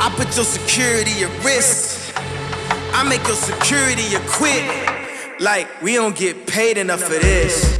I put your security at risk. I make your security a quit. Like, we don't get paid enough for this.